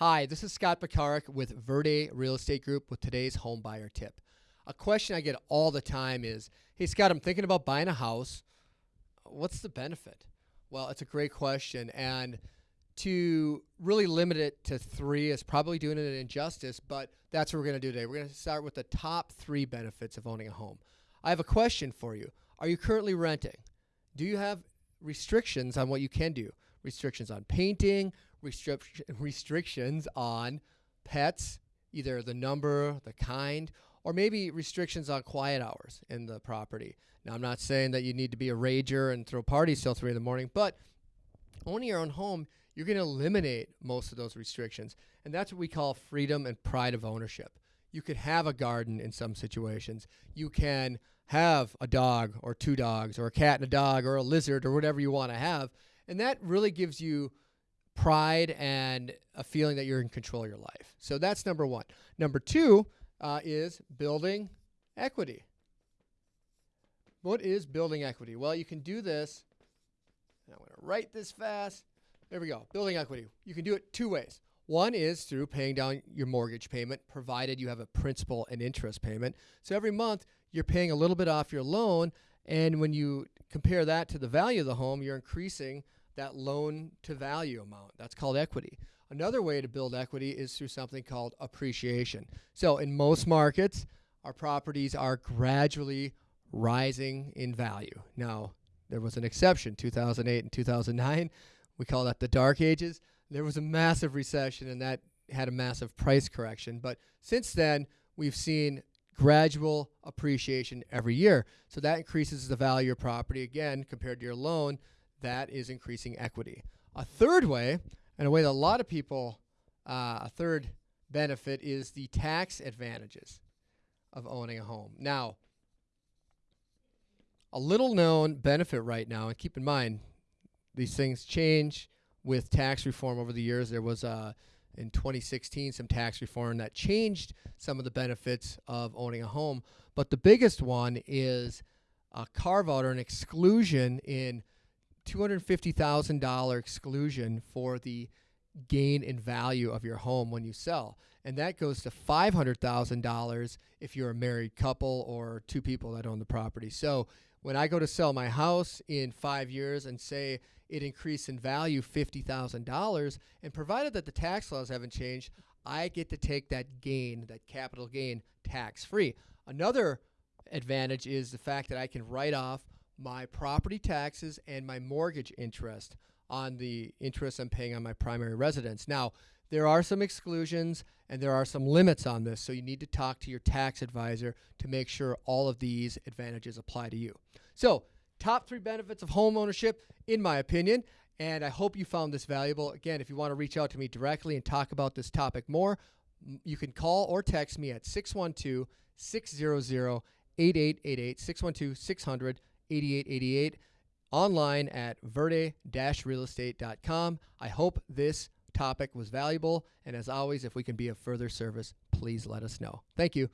Hi, this is Scott Pekarik with Verde Real Estate Group with today's home buyer tip. A question I get all the time is Hey, Scott, I'm thinking about buying a house. What's the benefit? Well, it's a great question. And to really limit it to three is probably doing it an injustice, but that's what we're going to do today. We're going to start with the top three benefits of owning a home. I have a question for you. Are you currently renting? Do you have restrictions on what you can do? Restrictions on painting, restric- restrictions on pets, either the number, the kind, or maybe restrictions on quiet hours in the property. Now, I'm not saying that you need to be a rager and throw parties till three in the morning, but owning your own home, you're going to eliminate most of those restrictions. And that's what we call freedom and pride of ownership. You could have a garden in some situations. You can have a dog or two dogs or a cat and a dog or a lizard or whatever you want to have. And that really gives you pride and a feeling that you're in control of your life. So that's number one. Number two uh, is building equity. What is building equity? Well, you can do this. I'm going to write this fast. There we go. Building equity. You can do it two ways. One is through paying down your mortgage payment, provided you have a principal and interest payment. So every month you're paying a little bit off your loan. And when you compare that to the value of the home, you're increasing that loan to value amount. That's called equity. Another way to build equity is through something called appreciation. So in most markets, our properties are gradually rising in value. Now, there was an exception 2008 and 2009. We call that the dark ages. There was a massive recession and that had a massive price correction. But since then, we've seen gradual appreciation every year. So that increases the value of property again compared to your loan. That is increasing equity. A third way, and a way that a lot of people, uh, a third benefit is the tax advantages of owning a home. Now, a little known benefit right now, and keep in mind, these things change with tax reform over the years. There was uh, in 2016 some tax reform that changed some of the benefits of owning a home, but the biggest one is a carve out or an exclusion in $250,000 exclusion for the gain in value of your home when you sell. And that goes to $500,000 if you're a married couple or two people that own the property. So when I go to sell my house in five years and say it increased in value $50,000, and provided that the tax laws haven't changed, I get to take that gain, that capital gain, tax free. Another advantage is the fact that I can write off my property taxes and my mortgage interest on the interest I'm paying on my primary residence. Now, there are some exclusions and there are some limits on this, so you need to talk to your tax advisor to make sure all of these advantages apply to you. So, top three benefits of home ownership, in my opinion. And I hope you found this valuable. Again, if you want to reach out to me directly and talk about this topic more, you can call or text me at 612 600 8888, 612 600 8888, online at verde-realestate.com. I hope this topic was valuable. And as always, if we can be of further service, please let us know. Thank you.